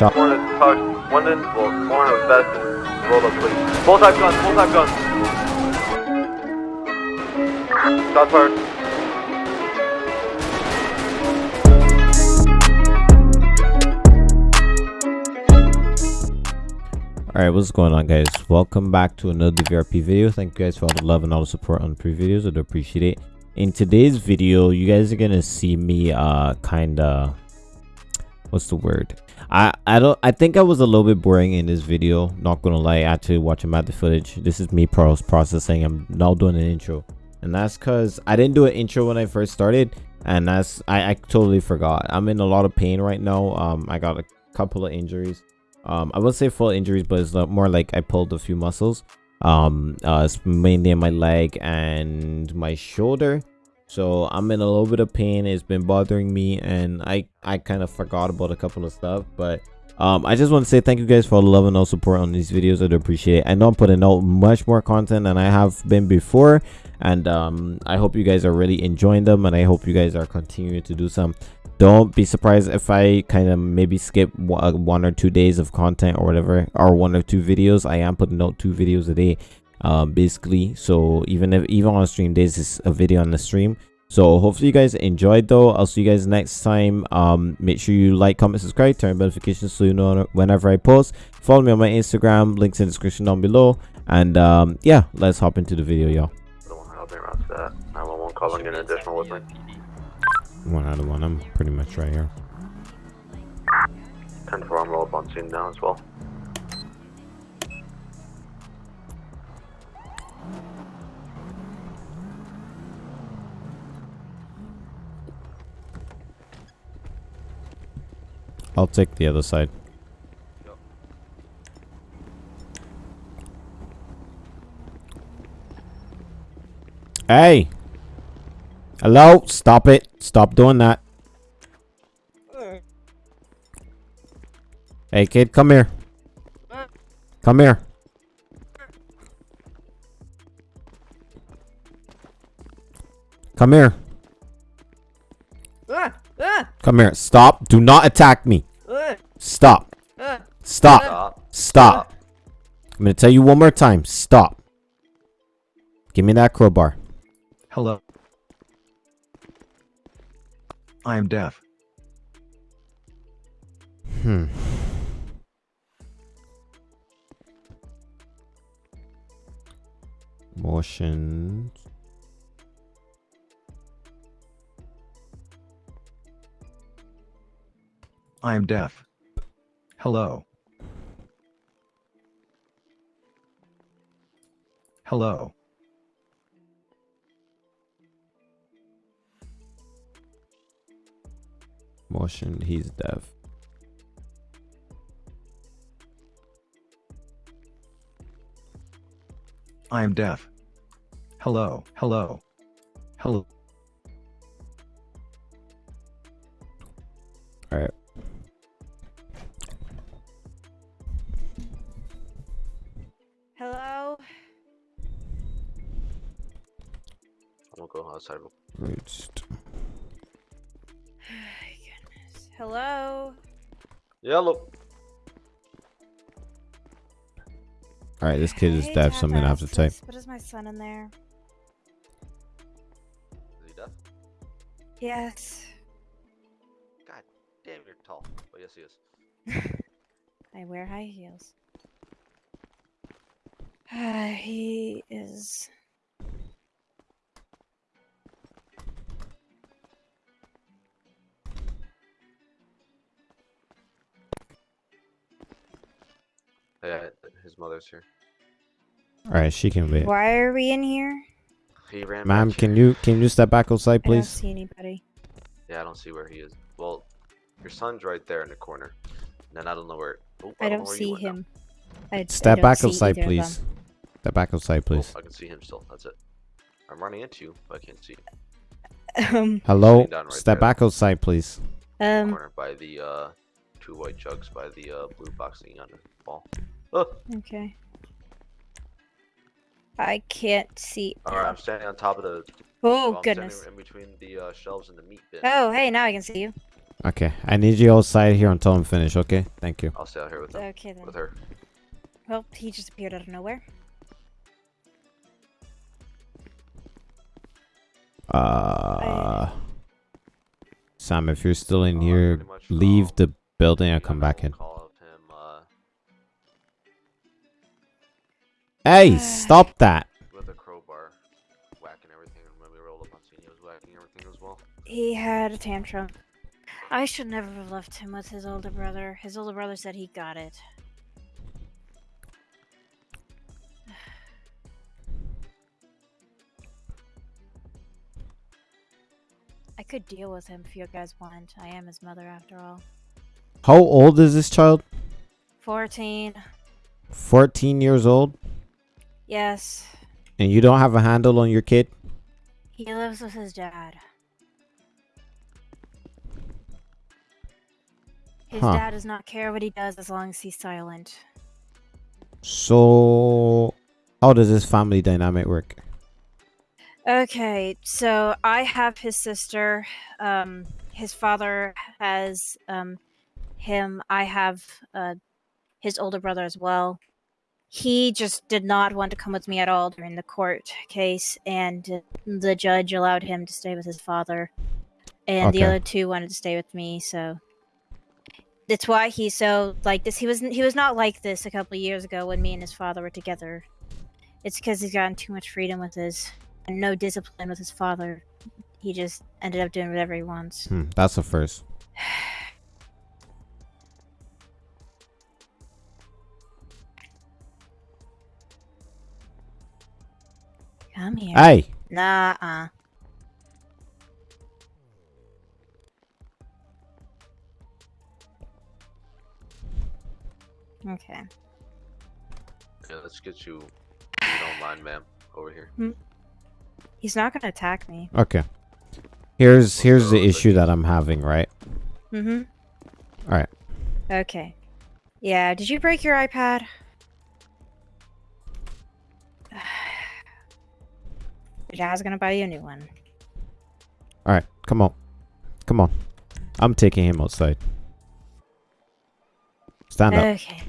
shot. One is touched. One well, one was best and rolled up, please. Full type guns, full type guns. Shots fired. Alright, what's going on guys? Welcome back to another VRP video. Thank you guys for all the love and all the support on the pre videos. I do appreciate it. In today's video, you guys are gonna see me uh kinda what's the word? I I don't I think I was a little bit boring in this video, not gonna lie, actually watching my the footage. This is me pros processing. I'm now doing an intro. And that's cause I didn't do an intro when I first started, and that's I, I totally forgot. I'm in a lot of pain right now. Um I got a couple of injuries um i would say full injuries but it's more like i pulled a few muscles um uh mainly in my leg and my shoulder so i'm in a little bit of pain. It's been bothering me and i i kind of forgot about a couple of stuff but um i just want to say thank you guys for all the love and all support on these videos. I do appreciate it. I know i'm putting out much more content than i have been before and um i hope you guys are really enjoying them and i hope you guys are continuing to do some. Don't be surprised if i kind of maybe skip one or two days of content or whatever or one or two videos. I am putting out two videos a day um basically. So even if even on stream days is a video on the stream so hopefully you guys enjoyed though. I'll see you guys next time. Um make sure you like comment subscribe turn notifications so you know whenever i post. Follow me on my instagram links in the description down below. And um yeah let's hop into the video y'all. The one out there around that. 911 calling in additional with one out of one. I'm pretty much right here. 10 4, I'm roll up on scene now as well. I'll take the other side. Hey! Hello? Stop it. Stop doing that. Hey kid come here. Come here. Come here. Come here. Stop. Do not attack me stop stop Stop. stop i'm gonna tell you one more time stop give me that crowbar Hello. I am deaf. Hmm. Motion. I am deaf. Hello. Hello. Motion. He's deaf. I am deaf. Hello. Hello. Hello. I'm gonna go outside. real- Reached. Goodness. Hello? Yellow. All right. This kid is Hey, deaf, so I'm gonna have to Tapas, type. What is my son in there? Is he deaf? Yes. God damn, you're tall. Oh, yes, he is. I wear high heels. Uh, he is. Mother's here. All right. She can wait. Why are we in here? He ran. Ma'am, can here. you can you step back outside, please? I don't please? see anybody. Yeah, I don't see where he is. Well, your son's right there in the corner. And then I don't know where. Oh, I know don't where you see him. I, I Step don't back outside, please. Step back outside, Oh, please. I can see him still. That's it. I'm running into you, but I can't see you. Um, Hello. right Step there. back outside, please. um, corner by the uh, two white jugs by the uh, blue boxing on the wall. Oh, okay. I can't see. all right. I'm standing on top of the. Oh, well, I'm goodness. Standing in between the uh, shelves and the meat bin. Oh, hey, now I can see you. Okay, I need you outside here until I'm finished. Okay, thank you. I'll stay out here with him. Okay then. With her. Well, he just appeared out of nowhere. Uh, Sam, if you're still in Uh, here, leave I'll- the building and Maybe come back in. Call Hey, stop that! with a crowbar, whacking everything. And when we rolled up on scene, he was whacking everything as well. He had a tantrum. I should never have left him with his older brother. His older brother said he got it. I could deal with him if you guys want. I am his mother after all. How old is this child? 14. 14 years old? Yes. And you don't have a handle on your kid? He lives with his dad. His Huh. dad does not care what he does as long as he's silent. So, how does this family dynamic work? Okay, so I have his sister. Um, his father has um, him. I have uh, his older brother as well. He just did not want to come with me at all during the court case, and the judge allowed him to stay with his father. And the other two wanted to stay with me, so that's why he's so like this. He was he was not like this a couple of years ago when me and his father were together. It's because he's gotten too much freedom with his and no discipline with his father. He just ended up doing whatever he wants. Hmm, that's the first. Come here. Hey! Nah, uh. Okay. Yeah, let's get you. If you don't mind, ma'am, over here. He's not gonna attack me. Okay. Here's here's the issue that I'm having, right? Mm-hmm. Alright. Okay. Yeah, did you break your iPad? Your dad's gonna buy you a new one. Alright, come on. Come on. I'm taking him outside. Stand up. Okay.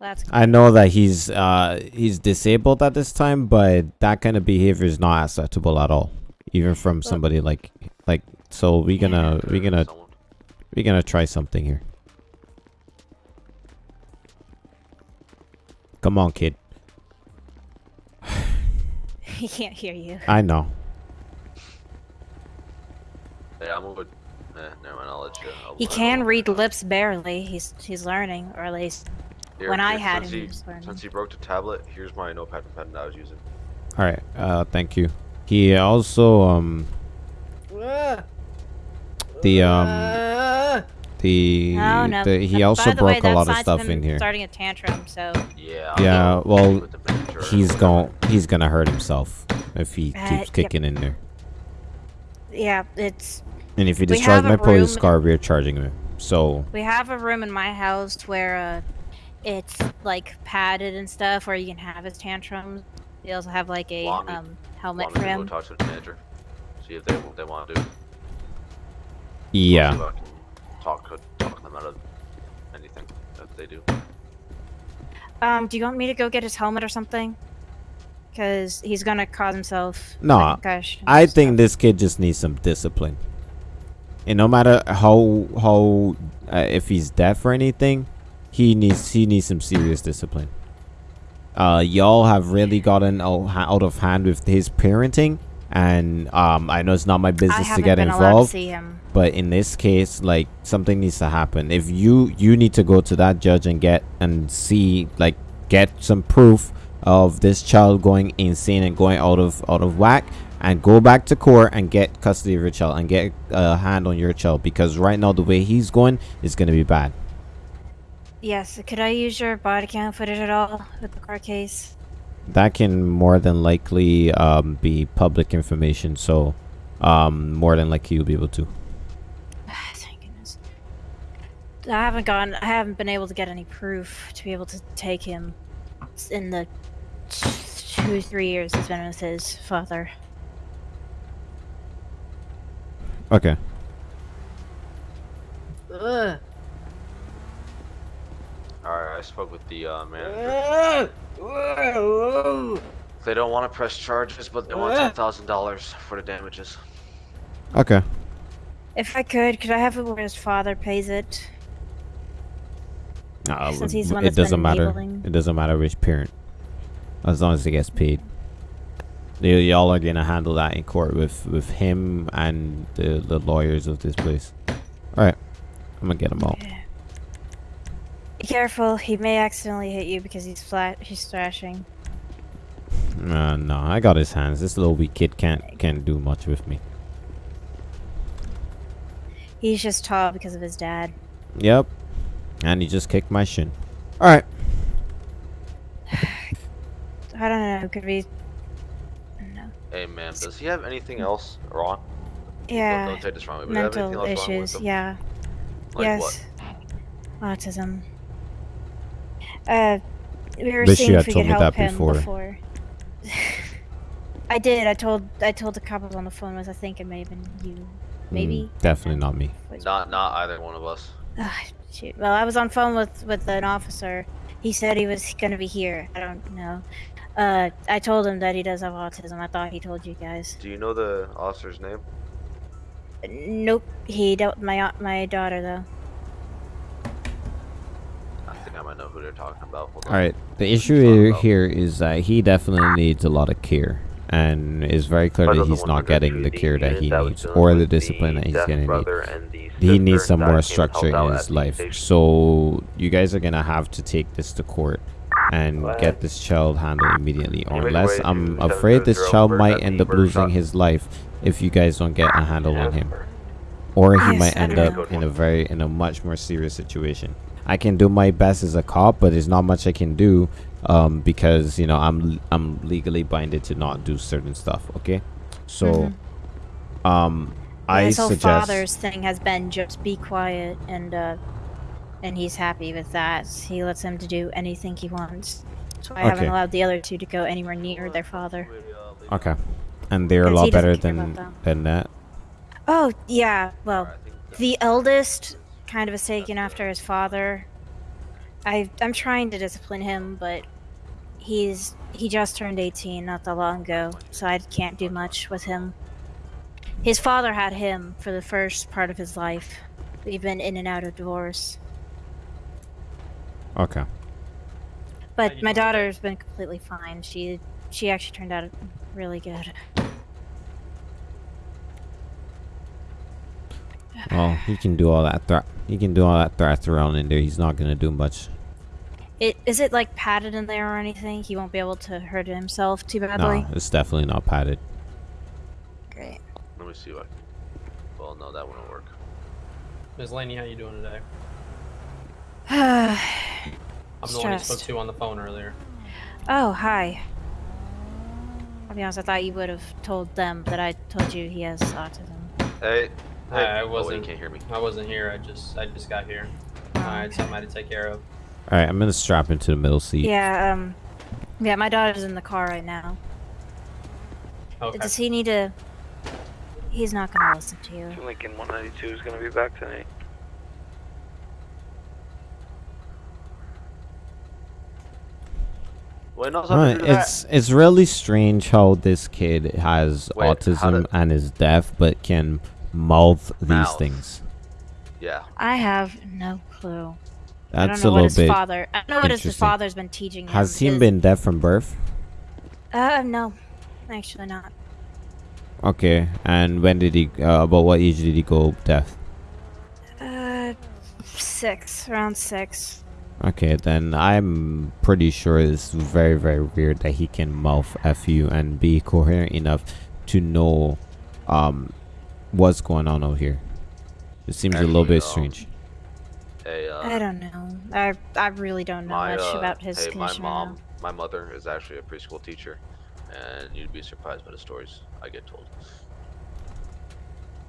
That's I know that he's uh he's disabled at this time, but that kind of behavior is not acceptable at all. Even from somebody like like so we gonna we gonna Someone. we gonna try something here. Come on, kid. he can't hear you. I know. Yeah, I'm over. Eh, never mind. I'll let you. I'll He can I'll- read lips barely. He's he's learning, or at least Here, when I had him, he- he was learning. Since he broke the tablet, here's my notepad and pen that I was using. All right. Uh, thank you. He also um the um the, Oh no! the he By also the way, broke a lot of stuff in here. Starting a tantrum, so Yeah. Yeah, well, with the miniature and He's going he's gonna hurt himself if he Uh, keeps yep. kicking in there. yeah, it's And if he We destroys my police car, we're charging him. So we have a room in my house where uh, it's like padded and stuff, where you can have his tantrums. We also have like a Want me- um helmet Want me for to go him. talk to the manager? See if they they want to do. yeah. See if I can talk talk them out of anything that they do. Um, do you want me to go get his helmet or something? Because he's gonna cause himself. No, Nah, concussion I and think this kid just needs some discipline. And no matter how how uh, if he's deaf or anything, he needs he needs some serious discipline. Uh, y'all have really gotten out, out of hand with his parenting, and um, I know it's not my business to get to involved. him. but in this case like something needs to happen if you you need to go to that judge and get and see like get some proof of this child going insane and going out of out of whack and go back to court and get custody of your child and get a hand on your child because right now the way he's going is going to be bad Yes. Could I use your body cam footage at all with the car case? That can more than likely um, be public information so um, more than likely you'll be able to Thank goodness. I haven't gotten. I haven't been able to get any proof to be able to take him in the two, three years he's been with his father. okay the uh, manager. They don't want to press charges, but they want ten thousand dollars for the damages. Okay. If I could, could I have it where his father pays it? Uh, Since he's the one it doesn't matter. enabling. It doesn't matter which parent, as long as he gets paid. Y'all are gonna handle that in court with with him and the the lawyers of this place. All right, I'm gonna get him out. Be careful, he may accidentally hit you because he's flat. He's thrashing. Uh, no, I got his hands. This little weak kid can't can't do much with me. He's just tall because of his dad. Yep, and he just kicked my shin. All right. I don't know. Could be. No. Hey, man, does he have anything else wrong? Don't, Yeah. don't take this wrong. Would have anything Mental wrong with issues. him? Yeah. Like yes. Autism. Uh, we were Wish you seeing had if we told could me help that him before. before. I did. I told. I told the couple on the phone. Was I think it may have been you. Maybe. Mm, definitely not me. Not, not either one of us. Ah, shoot. Well, I was on phone with with an officer. He said he was gonna be here. I don't know. Uh, I told him that he does have autism. I thought he told you guys. Do you know the officer's name? Nope. He don't. My my daughter though. I I know who they're talking about. Hold on. All right. The issue here- here is that he definitely needs a lot of care, and it's very clear that he's not getting the PD care that he that needs, or the with discipline that he's deaf gonna need. brother and the He needs some more structure in his life. So you guys are gonna have to take this to court and get this child handled immediately, or make unless way I'm afraid this child might end up losing his life if you guys don't get a handle on him, or he Yes, might end up in a very in a much more serious situation. I can do my best as a cop, but there's not much I can do um, because you know I'm I'm legally binded to not do certain stuff. Okay, so um, I his whole suggest father's thing has been just be quiet and uh, and he's happy with that. He lets him to do anything he wants. So I haven't allowed the other two to go anywhere near their father. okay, and they're a lot better than than that. Oh yeah, well, the eldest kind of is taken after his father. I I'm trying to discipline him, but he's he just turned 18 not that long ago, so I can't do much with him. His father had him for the first part of his life. We've been in and out of divorce. Okay. But my daughter's been completely fine. She she actually turned out really good. Well, he can do all that threat. He can do all that threats around in there. He's not gonna do much. It is it like padded in there or anything? He won't be able to hurt himself too badly. No, badly. it's definitely not padded. Great. Let me see what. Well, no, that won't work. Ms. Laney, how you doing today? I'm the one you spoke Stressed. to on the phone earlier. Oh, hi. I'll be honest, I thought you would have told them that I told you he has autism. Hey. Hi, Hey. I Oh, wasn't- you can't hear me. I wasn't here. I just I just got here. Oh, I had okay. something I had to take care of. All right, I'm gonna strap him to the middle seat. Yeah, um, yeah, my daughter's in the car right now. Okay. Does he need to? He's not gonna listen to you. Lincoln 192 is going to be back tonight. Wait, no, it's not Right, to do it's it's really strange how this kid has Wait, autism did- and is deaf, but can mouth these Mouth. things. Yeah. I have no clue. I That's don't know a what little his bit. Father, I don't know what his father's been teaching him. Has he been deaf from birth? Uh, no, actually not. Okay, and when did he? Uh, about what age did he go deaf? Uh, six, around six. Okay, then I'm pretty sure it's very, very weird that he can mouth fu and be coherent enough to know um what's going on over here. It seems a little bit um, strange. Hey, uh, I don't know. I I really don't know my, much uh, about his hey, my condition. right mom, my mother is actually a preschool teacher, and you'd be surprised by the stories I get told.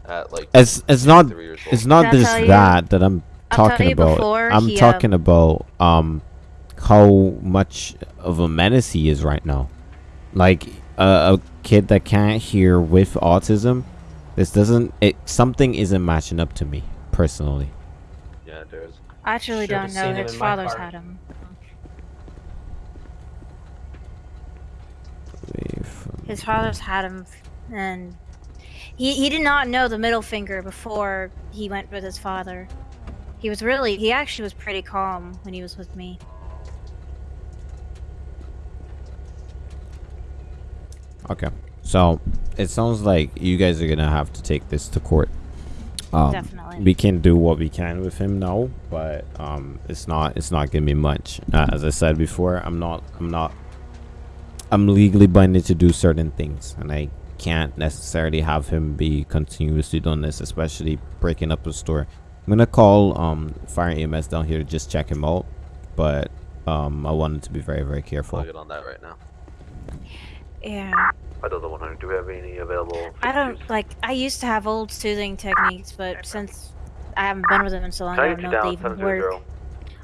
At like It's it's not three it's not Did just tell you- that that I'm I'll tell talking you about. I'm he, uh, talking about um how much of a menace he is right now. Like uh, a kid that can't hear with autism. This doesn't. It something isn't matching up to me personally. Yeah, there is. I actually Should don't know. His father's had him. His father's had him, and he he did not know the middle finger before he went with his father. He was really he actually was pretty calm when he was with me. Okay. So it sounds like you guys are gonna have to take this to court. Um, Definitely. We can do what we can with him now, but um, it's not it's not gonna be much. Uh, as I said before, I'm not I'm not I'm legally binded to do certain things, and I can't necessarily have him be continuously doing this, especially breaking up the store. I'm gonna call um fire EMS down here to just check him out, but um I wanted to be very very careful. I'll get on that right now. Yeah. Another 100. Do we have any available? I don't like. I used to have old soothing techniques, but since I haven't been with him in so long, I don't 92 know if they down, even work.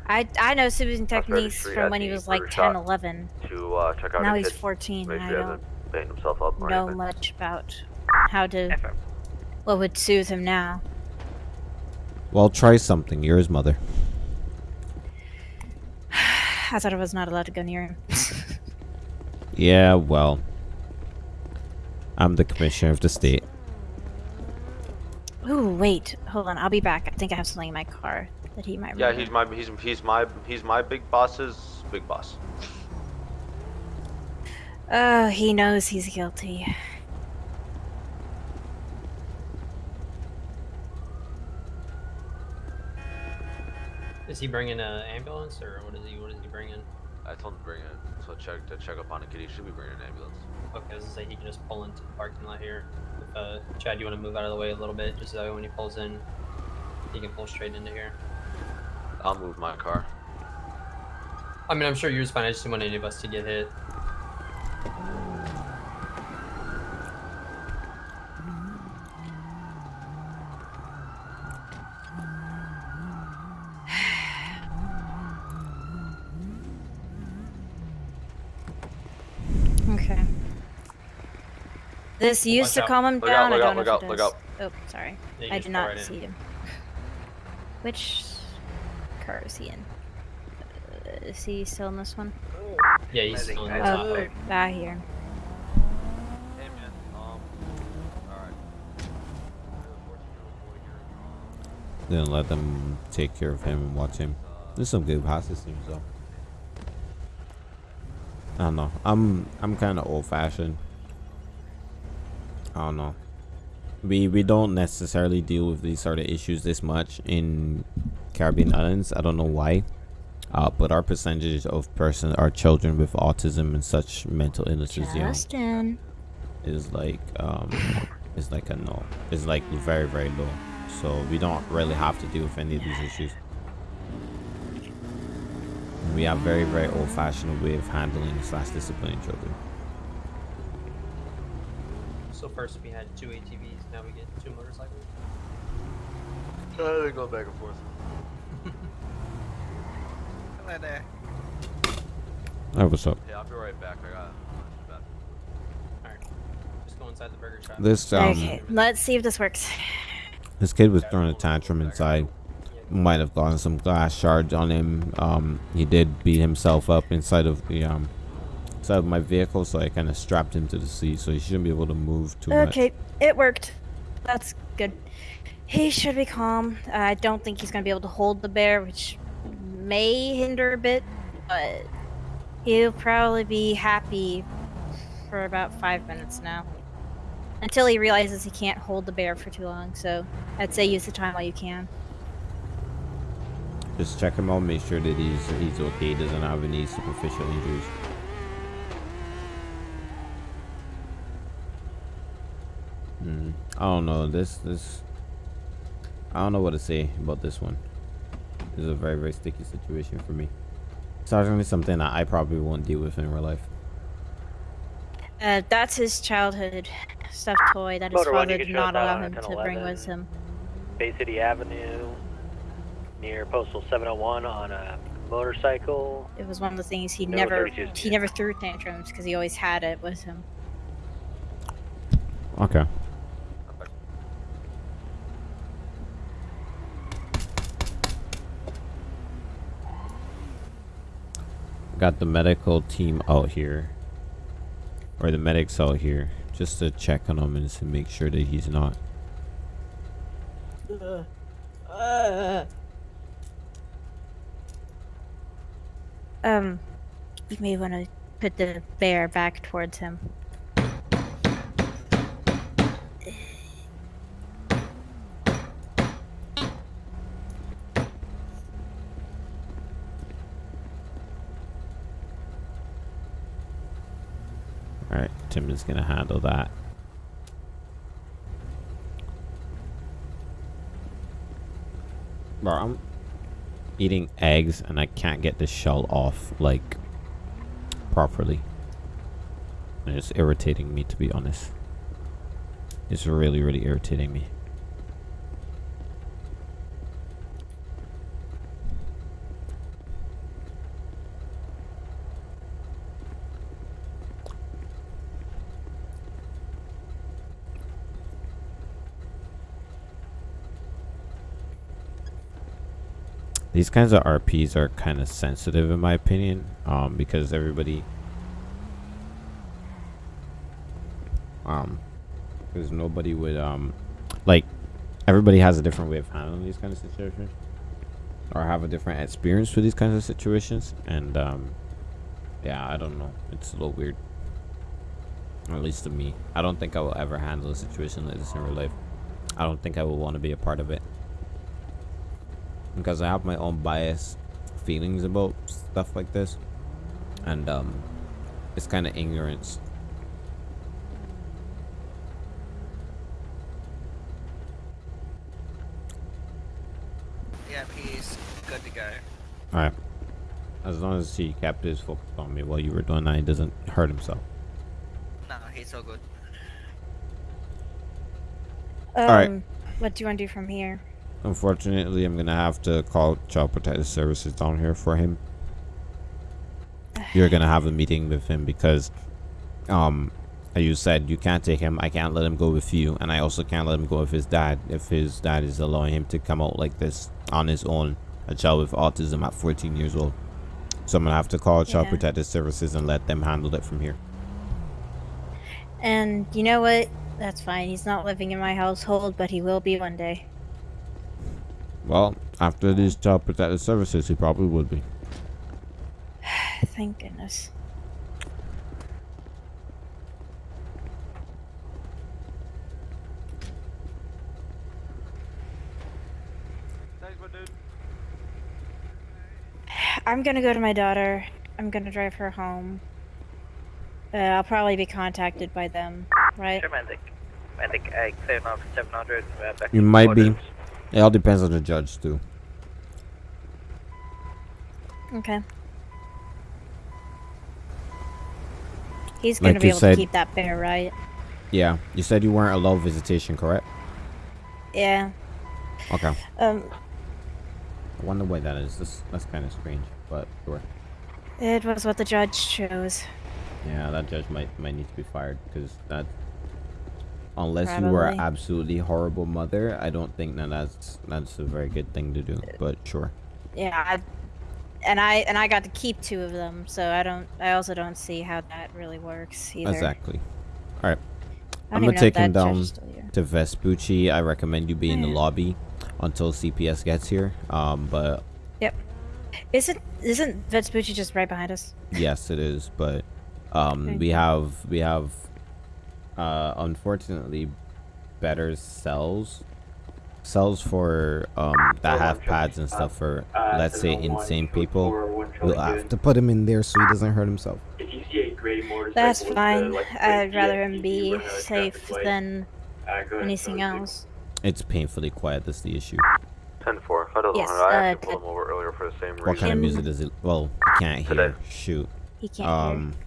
I I know soothing techniques from when he was like Burger 10, 11. to uh, check out Now he's 14, I don't himself up know anything. much about how to what would soothe him now. Well, try something. You're his mother. I thought I was not allowed to go near him. Yeah, well, I'm the commissioner of the state. Ooh, wait, hold on. I'll be back. I think I have something in my car that he might. Yeah, remember. he's my he's he's my he's my big boss's big boss. Oh, he knows he's guilty. Is he bringing an ambulance or what is he? What is he bringing? I told him to bring it. So check to check up on a kid. He should be bringing an ambulance. Okay, I was gonna say he can just pull into the parking lot here. If uh, Chad, you want to move out of the way a little bit, just so when he pulls in, he can pull straight into here. I'll move my car. I mean, I'm sure yours fine. I just didn't want any of us to get hit. Okay. This used to out. calm him Look down. out, look I out, don't know look if out, it look does. Oh, sorry. Yeah I did not right in. see him. Which car is he in? Uh, is he still in this one? Yeah, he's still in the I top. Oh, ah, here. Hey man, um, alright. Then let them take care of him and watch him. There's some good pass systems though. I don't know. I'm I'm kind of old fashioned. I don't know. We we don't necessarily deal with these sort of issues this much in Caribbean islands. I don't know why. Uh, but our percentage of person, our children with autism and such mental illnesses, Justin. is like um is like a no it's like very very low so we don't really have to deal with any of these issues we have very very old-fashioned way of handling slash disciplining children So first we had two ATVs, now we get two motorcycles. Uh, they go back and forth. oh what's up Yeah, I'll be right back. I got. Alright, just go inside the burger shop. this um okay, let's see if this works. this kid was throwing a tantrum inside might have gotten some glass shards on him um he did beat himself up inside of the um inside of my vehicle so i kind of strapped him to the seat so he shouldn't be able to move too much Okay, it worked. That's good. He should be calm. I don't think he's gonna be able to hold the bear, which may hinder a bit, but he'll probably be happy for about five minutes now. Until he realizes he can't hold the bear for too long, so I'd say use the time while you can. Just check him out, make sure that he's he's okay, doesn't have any superficial injuries. Hmm. I don't know. This this I don't know what to say about this one. This is a very very sticky situation for me. It's Certainly something that I probably won't deal with in real life. Uh, that's his childhood stuffed toy that his Motor one, father did not us allow him to bring with him. Bay City Avenue, near Postal 701 on a motorcycle. It was one of the things he No, never he never threw tantrums because he always had it with him. Okay. Got the medical team out here. or the medics out here just to check on him and to make sure that he's not. Um, you may want to put the bear back towards him. All right, Tim is gonna handle that. Bro, I'm eating eggs and I can't get the shell off like properly. And it's irritating me to be honest. It's really, really irritating me. These kinds of RPs are kind of sensitive in my opinion, um, because everybody, um, because nobody would, um, like, everybody has a different way of handling these kind of situations, or have a different experience with these kinds of situations, and, um, yeah, I don't know, it's a little weird, at least to me. I don't think I will ever handle a situation like this in real life. I don't think I will want to be a part of it because I have my own biased feelings about stuff like this, and um, it's kind of ignorance. Yeah, he's good to go. All right, as long as he kept his focus on me while you were doing that, he doesn't hurt himself. No, he's all good. Um, right. What do you want to do from here? Unfortunately, I'm gonna have to call Child Protective Services down here for him. You're gonna have a meeting with him because, um, as you said, you can't take him. I can't let him go with you, and I also can't let him go with his dad if his dad is allowing him to come out like this on his own. A child with autism at 14 years old. So I'm gonna have to call Child Yeah. Protective Services and let them handle it from here. And you know what? That's fine. He's not living in my household, but he will be one day. Well, after these Child Protective Services, he probably would be. Thank goodness. I'm gonna go to my daughter. I'm gonna drive her home. Uh, I'll probably be contacted by them, right? Romantic. Romantic egg, 700, uh, back You to might be. It all depends on the judge too. Okay. He's gonna be able said- to keep that bear, right? Yeah, you said you weren't allowed visitation, correct? Yeah. Okay. Um, I wonder why that is. This that's kind of strange, but sure. it was what the judge chose. Yeah, that judge might might need to be fired because that. Unless you were an absolutely horrible mother, I don't think that that's that's a very good thing to do. But sure. Yeah, I, and I and I got to keep two of them, so I don't. I also don't see how that really works either. Exactly. All right. I'm gonna even know if take him down is still here. to Vespucci. I recommend you be in the lobby until CPS gets here. Um, but yep Isn't isn't Vespucci just right behind us? Yes, it is, but um, Thank we have we have uh, unfortunately better cells cells for um that have pads and stuff for let's say insane people. We'll have to put him in there so he doesn't hurt himself. If you see a gray motorcycle That's fine. I'd rather him be with a traffic safe than go ahead and anything else. It's painfully quiet. That's the issue. 10 4. I don't Yes, know. I uh, actually t- pulled him over earlier for the same reason What kind of music does it? Well, I can't Today. hear. Shoot. He can't Um, hear.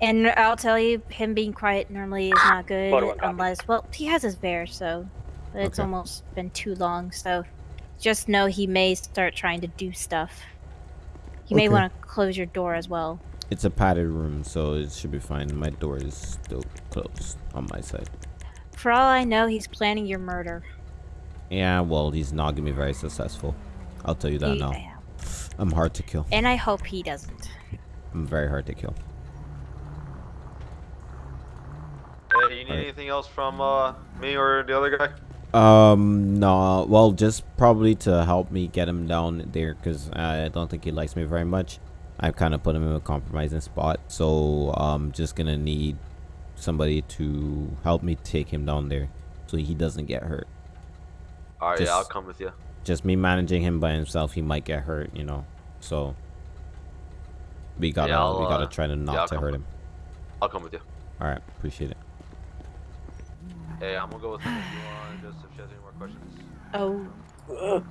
And I'll tell you, him being quiet normally is not good Photo and copy. unless well, he has his bear, so it's Okay. almost been too long. So just know he may start trying to do stuff. You may want to close your door as well. it's a padded room, so it should be fine. My door is still closed on my side. For all I know, he's planning your murder. Yeah, well, he's not gonna be very successful. I'll tell you that He- now. I'm hard to kill. And I hope he doesn't. I'm very hard to kill. Anything else from uh, me or the other guy? Um, no. Well, just probably to help me get him down there, because I don't think he likes me very much. I've kind of put him in a compromising spot, so I'm just gonna need somebody to help me take him down there, so he doesn't get hurt. All right, yeah, I'll come with you. Just me managing him by himself, he might get hurt, you know. So we gotta I'll, we gotta uh, try to not I'll to hurt him. I'll come with you. All right, appreciate it. Hey, I'm gonna go with him if you want, just if she has any more questions. Oh. You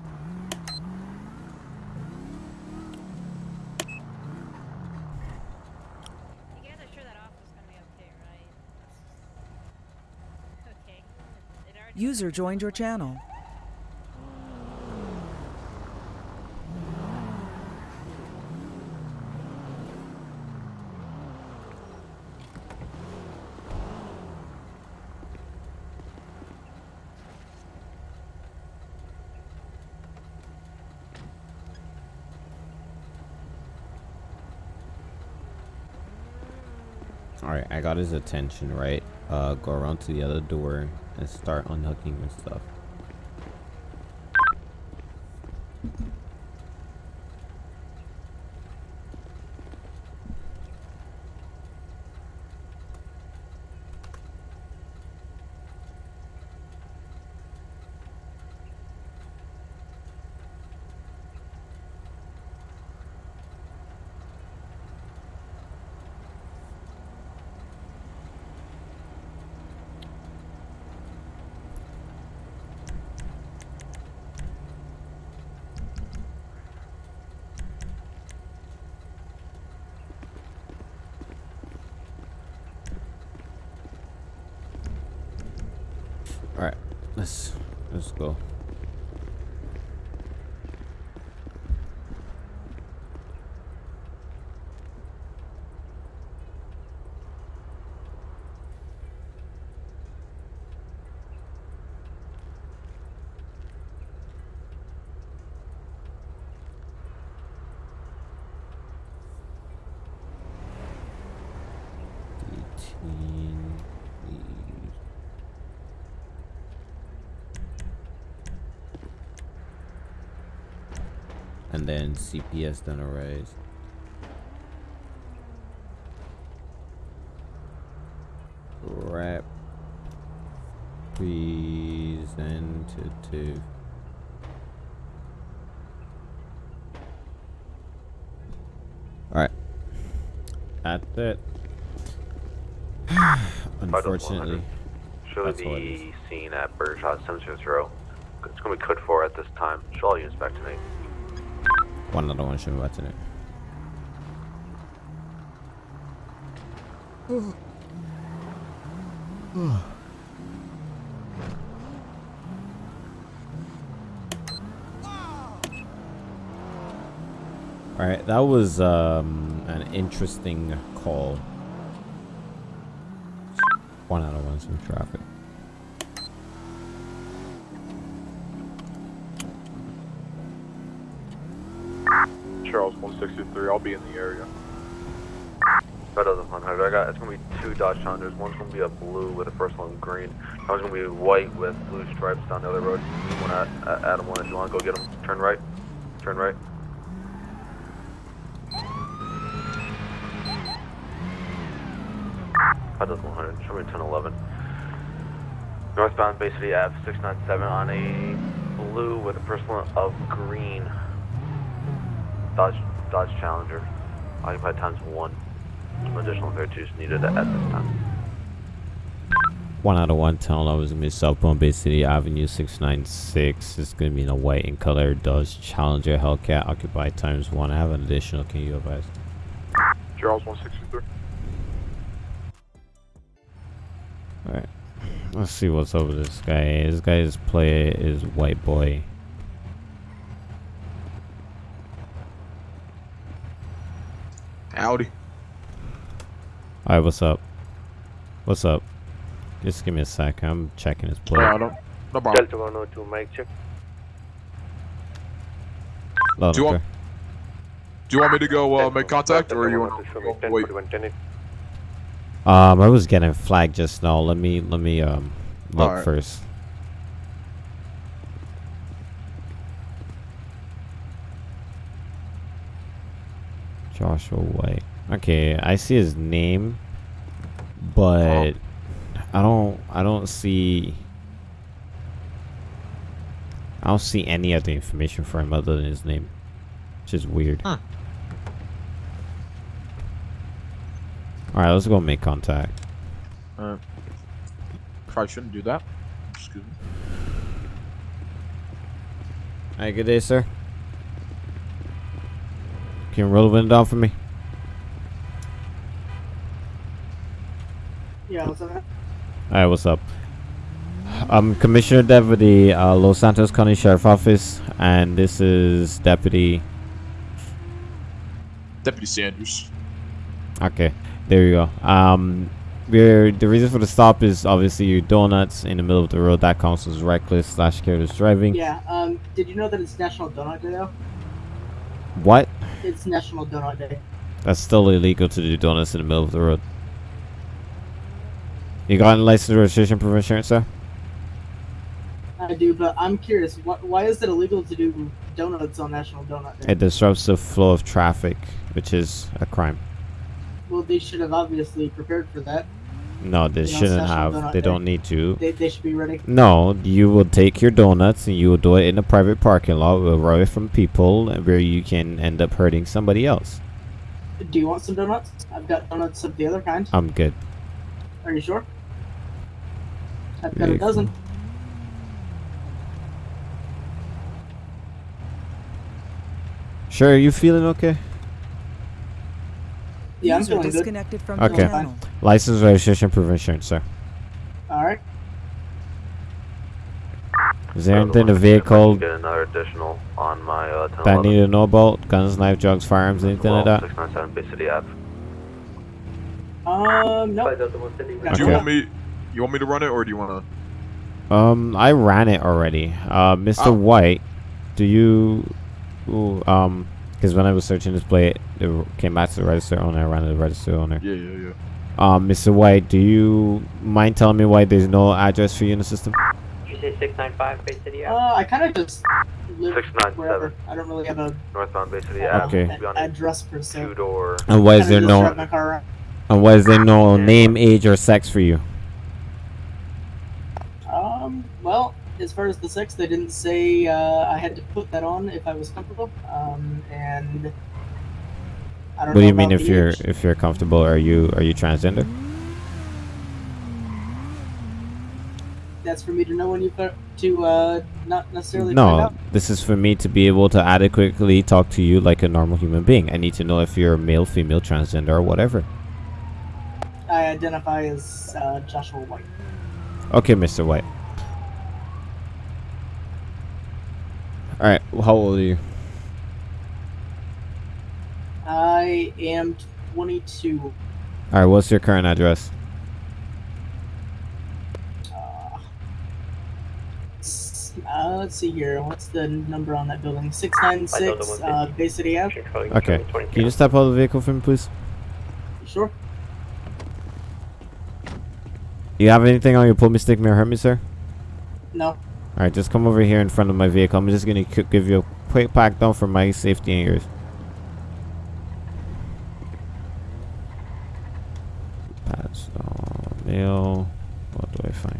guys are sure that office is gonna be okay, right? Okay. It already User joined your channel. Got his attention. Right, uh, go around to the other door and start unhooking his stuff. All right, let's let's. Eighteen. please. And then CPS then arise. Rep representative. Alright. That's it. Unfortunately. Show That's what it the scene at Birdshot Cemetery Row. It's gonna be code four at this time. Show all units back tonight. One other one should be watching it. All right, that was um, an interesting call. One out of one, some traffic. Charles 163. I'll be in the area. Better than 100. I got. It's gonna be two Dodge Challengers. One's gonna be a blue with the first one green. One's gonna be white with blue stripes down the other road. You wanna uh, Adam one if you wanna go get them. Turn right. Turn right. That does 100. Show me 1011. Northbound Bay City Ave 697 on a blue with a one of green. Dodge Dodge Challenger. Occupied times one. Some additional virtues needed at this time. One out of one town I was gonna be South Palm Bay City Avenue 696. It's gonna be in a white and color Dodge Challenger Hellcat occupied times one. I have an additional. Can you advise? Charles 163. Alright. Let's see what's up with this guy. This guy's play is white boy. Alright, what's up? What's up? Just give me a sec. I'm checking his play. Yeah, no, no problem. Delta 102, mic check. Loud Do you want- Do you want me to go uh, make contact, or you want 102, to 10, wait? Um, I was getting flagged just now. Let me let me um look Alright. first. Joshua White. Okay, I see his name, but I don't I don't see I don't see any other information for him other than his name. Which is weird. Huh. Alright, let's go make contact. Uh, probably shouldn't do that. Excuse me. Alright, good day, sir. Can you roll the window down for me? Yeah, what's up? Alright, what's up? I'm Commissioner Deputy, uh, Los Santos County Sheriff Office, and this is Deputy. Deputy Sanders. Okay, there you go. Um, we're the reason for the stop is obviously your donuts in the middle of the road. That counts as reckless slash careless driving. Yeah, um, did you know that it's National Donut Day though? What? It's National Donut Day. That's still illegal to do donuts in the middle of the road. You got a license, registration, proof of insurance, sir? I do, but I'm curious, wh- why is it illegal to do donuts on National Donut Day? It disrupts the flow of traffic, which is a crime. Well, they should have obviously prepared for that. No, they You know, shouldn't have. They Day. don't need to. They, they should be ready. No, you will take your donuts and you will do it in a private parking lot away from people where you can end up hurting somebody else. Do you want some donuts? I've got donuts of the other kind. I'm good. Are you sure? I've got a Very dozen. Sure, you feeling okay? Yeah, I'm User feeling good. disconnected from the Okay. channel. License, registration, proof of insurance, sir. All right. Is there anything in the if I can vehicle Get another additional on my uh, that I need to know about? Guns, knife, drugs, firearms, anything like that? 697 Bay City Ave. Um, no. Do Okay. you want me? You want me to run it, or do you want to? Um, I ran it already. Uh, Mr. Oh. White, do you, ooh, um, because when I was searching this plate, it came back to the register owner. I ran to the register owner. Yeah, yeah, yeah. Um, Mr. White, do you mind telling me why there's no address for you in the system? Did you say 695 Bay City Ave? Uh, I kind of just live 697. wherever. I don't really have a Northbound Bay City Ave. Okay. Be on a- a address per se. two door. And why is there no, drive my car around. and why is there no name, age, or sex for you? Um, well, as far as the sex, they didn't say uh, I had to put that on if I was comfortable. Um, and I don't What do you mean if you're age. if you're comfortable? Are you are you transgender? That's for me to know when you put to uh, not necessarily No, this is for me to be able to adequately talk to you like a normal human being. I need to know if you're male, female, transgender, or whatever. I identify as uh, Joshua White. Okay, Mr. White. All right, how old are you? I am 22. All right, what's your current address? Uh, uh, let's see here. What's the number on that building? 696 uh, Bay City Ave. Okay, can you just step out of the vehicle for me, please? Sure. You have anything on your pull me, stick me, or hurt me, sir? No. All right, just come over here in front of my vehicle. I'm just gonna give you a quick pack down for my safety and yours. Pass on mail. What do I find?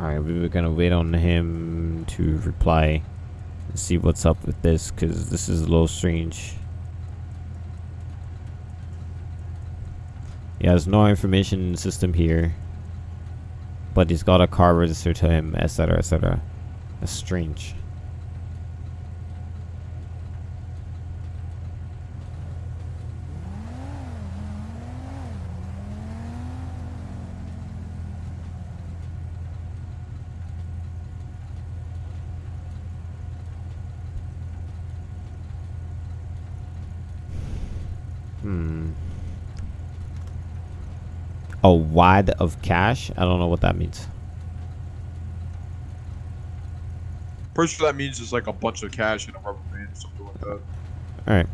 Alright, we were gonna wait on him to reply and see what's up with this because this is a little strange. He has no information system here, but he's got a car registered to him, etc. etc. That's strange. Hmm. A wad of cash? I don't know what that means. Pretty sure that means it's like a bunch of cash in a rubber band or something like that. All right.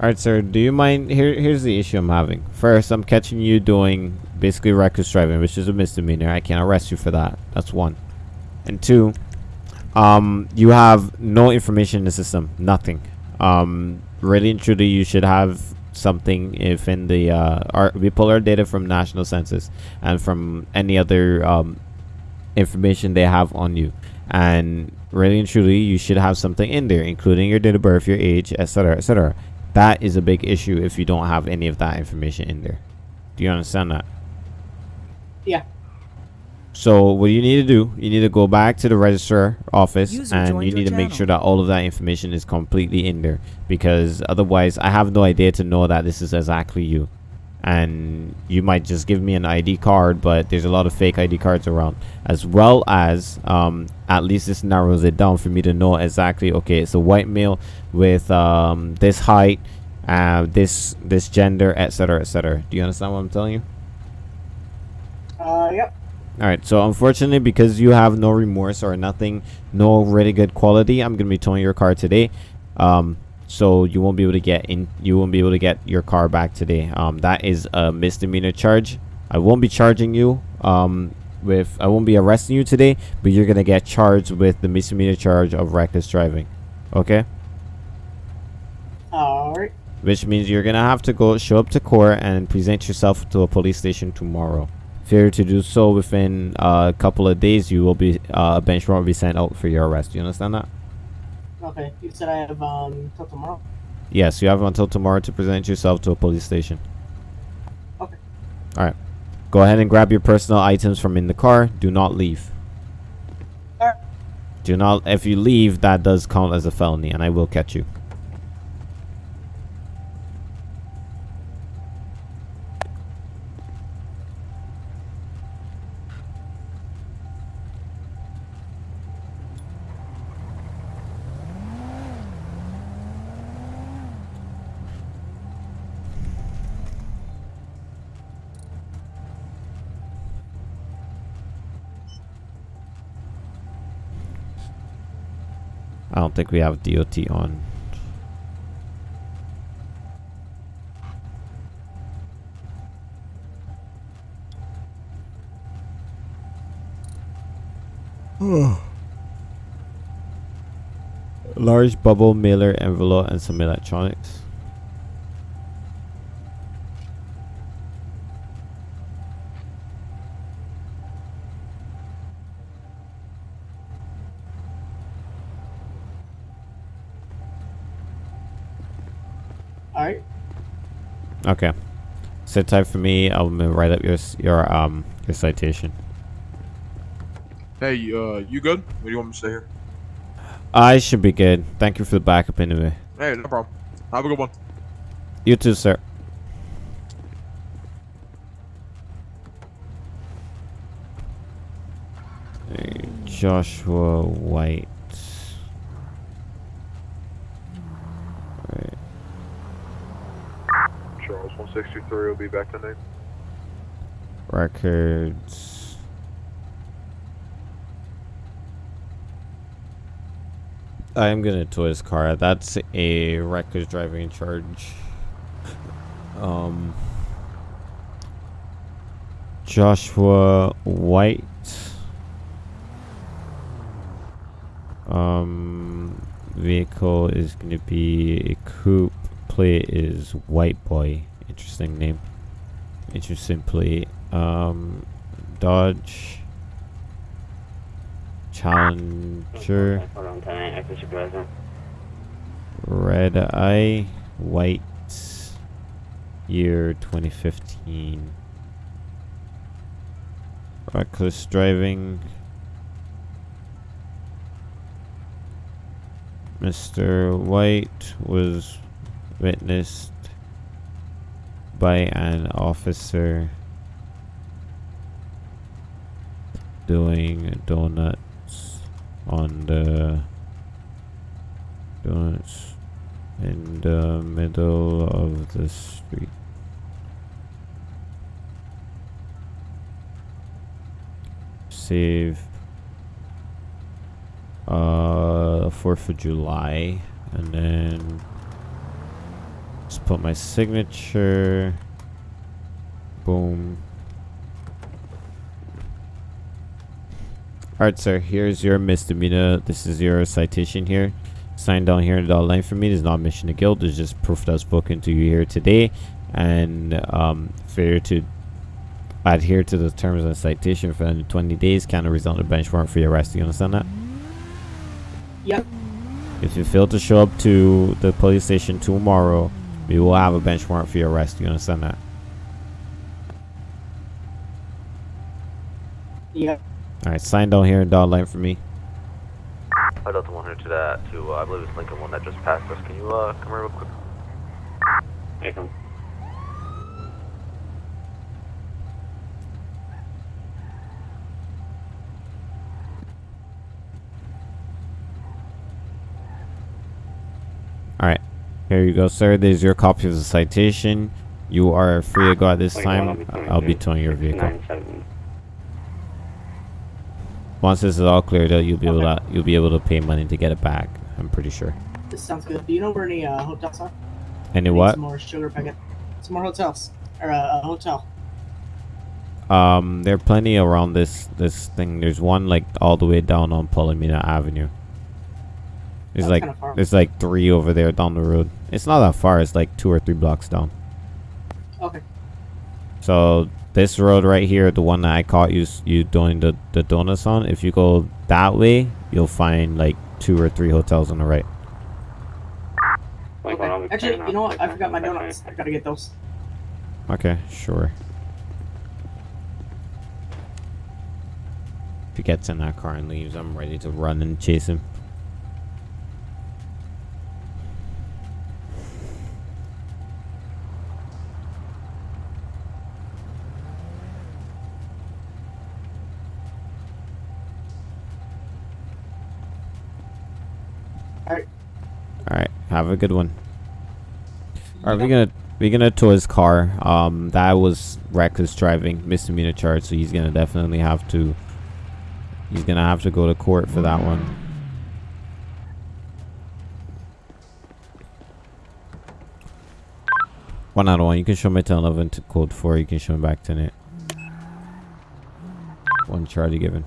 All right, sir. Do you mind? Here, here's the issue I'm having. First, I'm catching you doing basically reckless driving, which is a misdemeanor. I can't arrest you for that. That's one. And two, um, you have no information in the system. Nothing. Um, really and truly, you should have something if in the uh, our, we pull our data from national census and from any other um, information they have on you. And really and truly you should have something in there including your date of birth your age etc etc that is a big issue if you don't have any of that information in there. Do you understand that? Yeah. So what you need to do you need to go back to the registrar office User and you need to make sure that all of that information is completely in there because otherwise i have no idea to know that this is exactly you and you might just give me an ID card, but there's a lot of fake ID cards around, as well as um, at least this narrows it down for me to know exactly. Okay, it's a white male with um, this height, uh, this this gender, etc., etc. Do you understand what I'm telling you? Uh, yep. All right. So unfortunately, because you have no remorse or nothing, no really good quality, I'm gonna be towing your car today. Um, so you won't be able to get in. You won't be able to get your car back today. Um, that is a misdemeanor charge. I won't be charging you. Um, with I won't be arresting you today, but you're gonna get charged with the misdemeanor charge of reckless driving. Okay. Alright. Which means you're gonna have to go show up to court and present yourself to a police station tomorrow. Failure to do so within uh, a couple of days, you will be uh, a bench warrant will be sent out for your arrest. Do you understand that? Okay. You said I have um till tomorrow. Yes, you have until tomorrow to present yourself to a police station. Okay. All right. Go ahead and grab your personal items from in the car. Do not leave. Alright. Do not. If you leave, that does count as a felony, and I will catch you. I don't think we have DOT on. Large bubble mailer envelope and some electronics. Alright. Okay. Sit tight for me. I'll write up your your um your citation. Hey, uh, you good? What do you want me to say here? I should be good. Thank you for the backup anyway. Hey, no problem. Have a good one. You too, sir. Hey, Joshua White. Right. Charles 163 will be back to name. Records. I am gonna tow his car. That's a reckless driving charge. Um, Joshua White. Um, vehicle is gonna be a coupe. Plate is White Boy. Interesting name. Interesting plate. Um, Dodge. Challenger. Red Eye. White. Year 2015. Reckless driving. Mr. White was witnessed by an officer doing donuts on the donuts in the middle of the street. Save uh 4th of July and then just put my signature boom Alright sir, here's your misdemeanor. This is your citation here. Sign down here in the line for me. There's not admission of guilt. There's just proof that's spoken to you here today. And um, failure to adhere to the terms of the citation for under 20 days can result in a bench warrant for your arrest. Do you understand that? Yep. If you fail to show up to the police station tomorrow, we will have a bench warrant for your arrest. Do you understand that? Yep. Alright, sign down here in dotted line for me. I Delta 100 to that, to, uh, I believe it's Lincoln 1 that just passed us. Can you, uh, come here real quick? Lincoln. Alright, here you go, sir. There's your copy of the citation. You are free to go at this time. I'll be towing your vehicle. Once this is all cleared out, you'll be able to you'll be able to pay money to get it back. I'm pretty sure. This sounds good. Do you know where any uh, hotels are? Any what? Some more sugar packet. Some more hotels. Or uh, a hotel. Um, there are plenty around this this thing. There's one like all the way down on Palomino Avenue. There's That's like kinda there's like three over there down the road. It's not that far. It's like two or three blocks down. Okay. So this road right here, the one that I caught you you doing the the donuts on. If you go that way, you'll find like two or three hotels on the right. Okay. Actually, you know what? I forgot my donuts. I gotta get those. Okay, sure. If he gets in that car and leaves, I'm ready to run and chase him. Alright. Alright, have a good one. Alright, we're gonna we're gonna tow his car. Um that was reckless driving, misdemeanor charge, so he's gonna definitely have to he's gonna have to go to court for that one. One out of one. You can show me 10 11 to code 4. You can show me back to it. One charge given.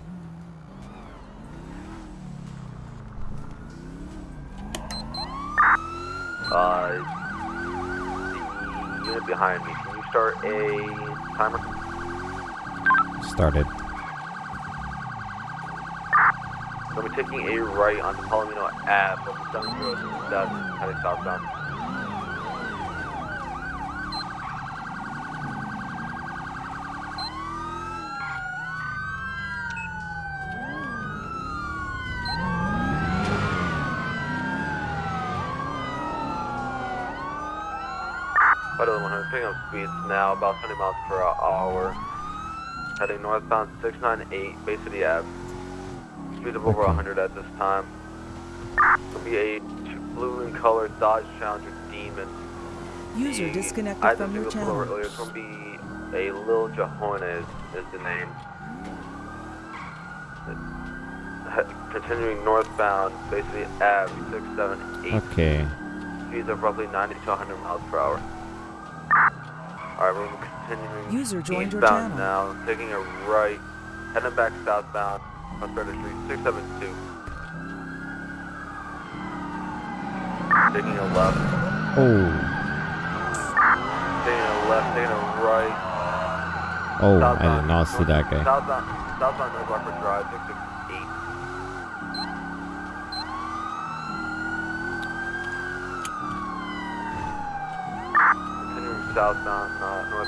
Uh, the unit behind me, can you start a timer? Started. We're taking a right onto Palomino Ave, over 707, heading southbound. Vital 100, picking up speeds now, about 20 miles per hour. Heading northbound 698, Bay City Ave. Speed of over 100 at this time. It'll be a blue in color Dodge Challenger Demon. User The disconnected item from your channel. Earlier, it's going to be a Lil Jahona is, is the name. Continuing northbound, basically Ave 678. Okay. Speeds of roughly 90 to 100 miles per hour. Alright, we're continuing User joined your eastbound channel. now, taking a right, heading back southbound on Threader Street 672. Taking a left, Oh. taking a left, taking a right. Oh, I did not see that guy. Southbound, southbound North Rockford Drive 668. Continuing southbound, uh, north,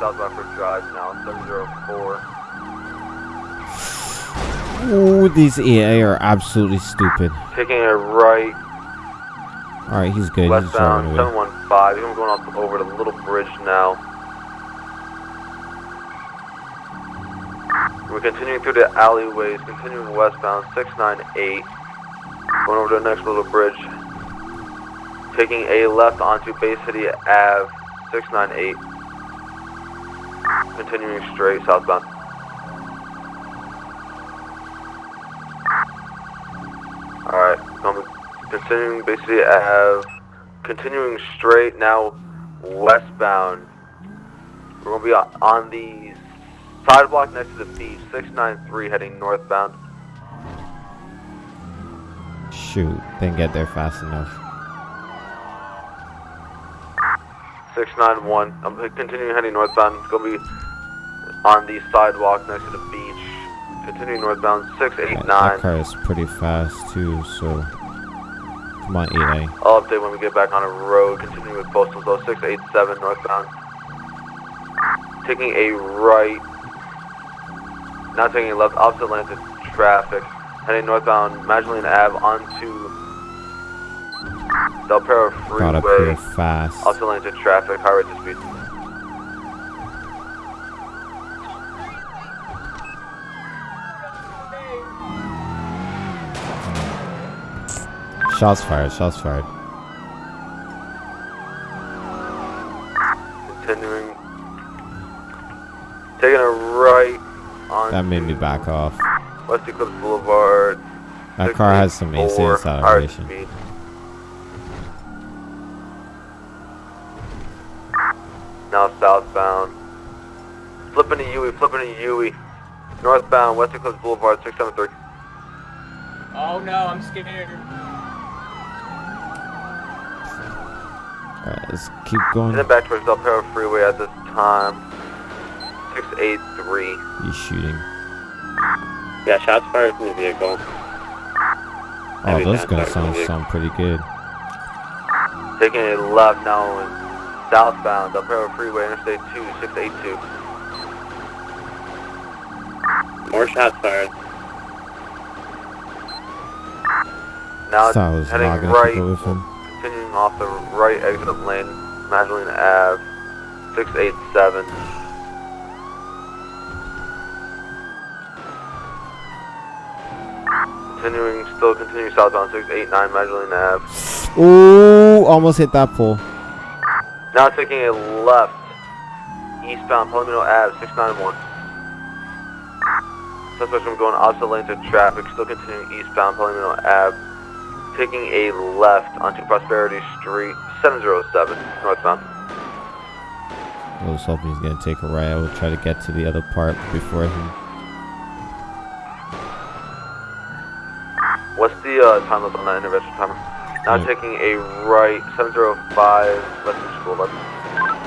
South Rockford Drive now 704. Oh, these AI are absolutely stupid. Taking a right, Alright, he's good. Westbound away. 715. I'm going up over the little bridge now. We're continuing through the alleyways, continuing westbound 698. Going over to the next little bridge. Taking a left onto Bay City Ave 698. Continuing straight southbound. Alright, continuing basically I have Continuing straight now westbound. We're to be on, on the sidewalk next to the beach, 693 heading northbound. Shoot, didn't get there fast enough. 691. I'm continuing heading northbound. It's going to be on the sidewalk next to the beach. Continuing northbound, That 689. car is pretty fast too, so come on, EA. I'll update when we get back on a road. Continuing with postal though, 687 northbound. Taking a right. Not taking a left, opposite lane to traffic. Heading northbound, Magellan Ave onto Del Perro Got up here Freeway. fast. Also lane to traffic, high rate of speed. Shots fired, shots fired. Continuing. Taking a right on That made me back off. West Eclipse Boulevard. That car has some 684, AC high rate acceleration. speed. Now southbound. Flipping to Yui, flipping to Yui. Northbound, West Eclipse Boulevard, 673. Oh no, I'm scared. Alright, let's keep going. Heading back towards Del Perro Freeway at this time. 683. He's shooting. Yeah, shots fired from the vehicle. Oh, Heavy those shots guns fired from the sound, vehicle. sound pretty good. Taking a left now in southbound, Del Perro Freeway, Interstate 2, 682. More shots fired. Now So I was heading not gonna right, keep up continuing off the right exit of lane, Magellan Ave, 687. Continuing, still continuing southbound, 689 Magellan Ave. Ooh, almost hit that pole. Now taking a left, eastbound Palomino Ave, 691. Suspect from going opposite lane to traffic, still continuing eastbound Palomino Ave. Taking a left onto Prosperity Street, 707, northbound. I was hoping he's gonna take a right. I will try to get to the other part before him. What's the uh, time limit on that intervention timer? Now Yeah. taking a right, 705, Western School, left,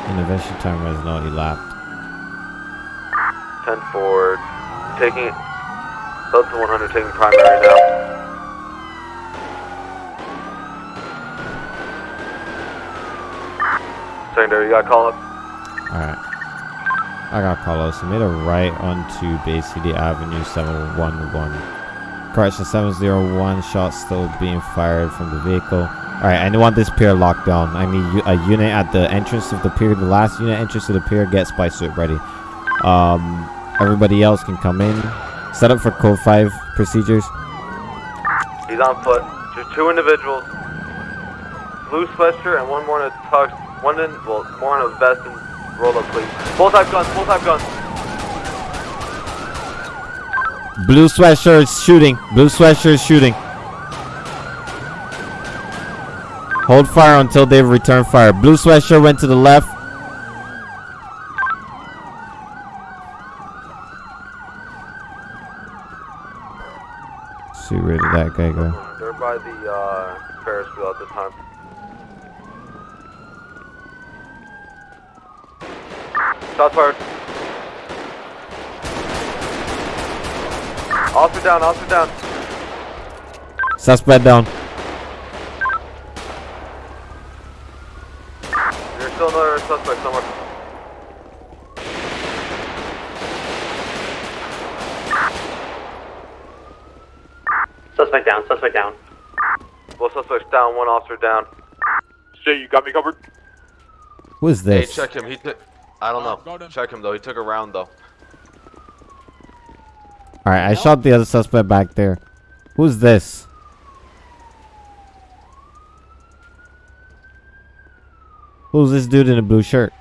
Intervention timer has not elapsed. 10 forward. Taking, Delta 100 taking primary now. Secondary, you got call up? Alright. I got Carlos. I made a right onto Bay City Avenue 711. Correction 701. Shots still being fired from the vehicle. Alright, I want this pier locked down. I need a unit at the entrance of the pier. The last unit entrance to the pier, get spy suit ready. Um, everybody else can come in. Set up for code 5 procedures. He's on foot. Just two individuals. Blue sweatshirt and one more in a tux. One in, well, more in a vest and roll up sleeve. Both have guns, both have guns. Blue sweatshirt shooting. Blue sweatshirt shooting. Hold fire until they return fire. Blue sweatshirt went to the left. See where did that guy go? They're by the uh, Ferris wheel at this time. Shots fired. Officer down, officer down. Suspect down. There's still another suspect somewhere. Suspect down, suspect down. Both suspects down, one officer down. Jay, you got me covered? Who is Hey, this? check him. He took. I don't know. Check him though. He took a round though. Alright, I shot the other suspect back there. Who's this? Who's this dude in a blue shirt?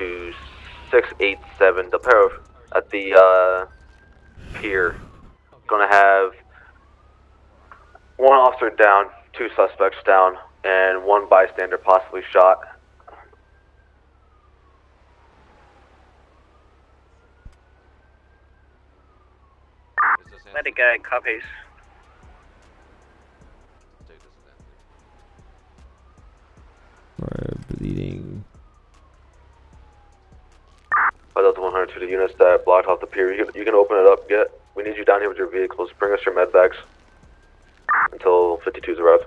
To 687 Del Perro at the uh, pier. Gonna have one officer down, two suspects down, and one bystander possibly shot. Medic guy copies. 5 Delta 100 to the units that blocked off the pier. You can, you can open it up. Get. We need you down here with your vehicles. Bring us your med bags until 52s arrive.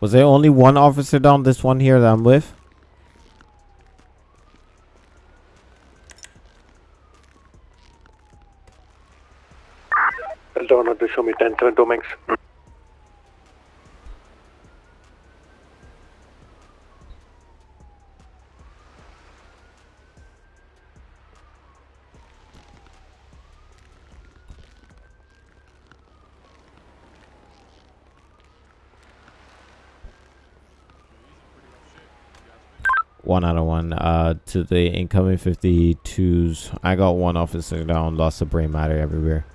Was there only one officer down this one here that I'm with? Delta 100, show me 10 7 Dominx. One out of one. Uh, to the incoming 52s. I got one officer down. Lots of brain matter everywhere.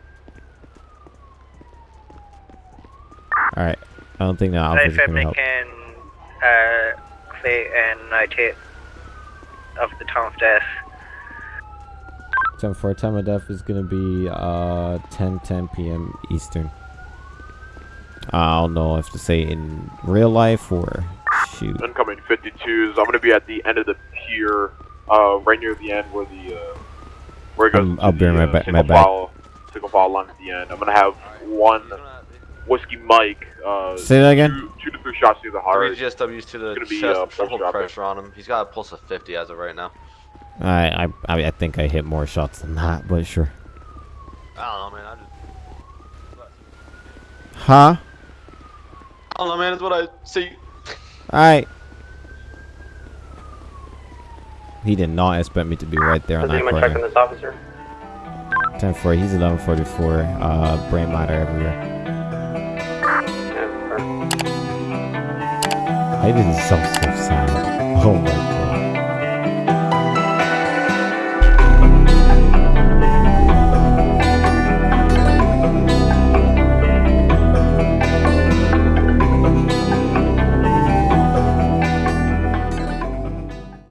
Alright. I don't think that fam, gonna help. can uh, clear and notate of the time of death. Time for time of death is gonna be uh 10 10 p.m. Eastern. I don't know if to say in real life or shoot. Incoming 52s. I'm gonna be at the end of the pier, uh, right near the end where the uh, where it goes. I'm- I'll to be the, right uh, back- Single right back. file, single file line at the end. I'm gonna have one whiskey Mike. Uh, Say that again? Two, two to three shots through the heart. Three GSWs to the It's gonna be, chest, uh, full pressure pressure on him. He's got a pulse of 50 as of right now. I, I I I think I hit more shots than that, but sure. I don't know, man. I just. Huh? I don't know, man. It's what I see. Alright. He did not expect me to be right there on Does that anyone check on corner. this officer? 10 4, he's 1144. Uh, brain matter everywhere. I didn't sound so sad. Oh my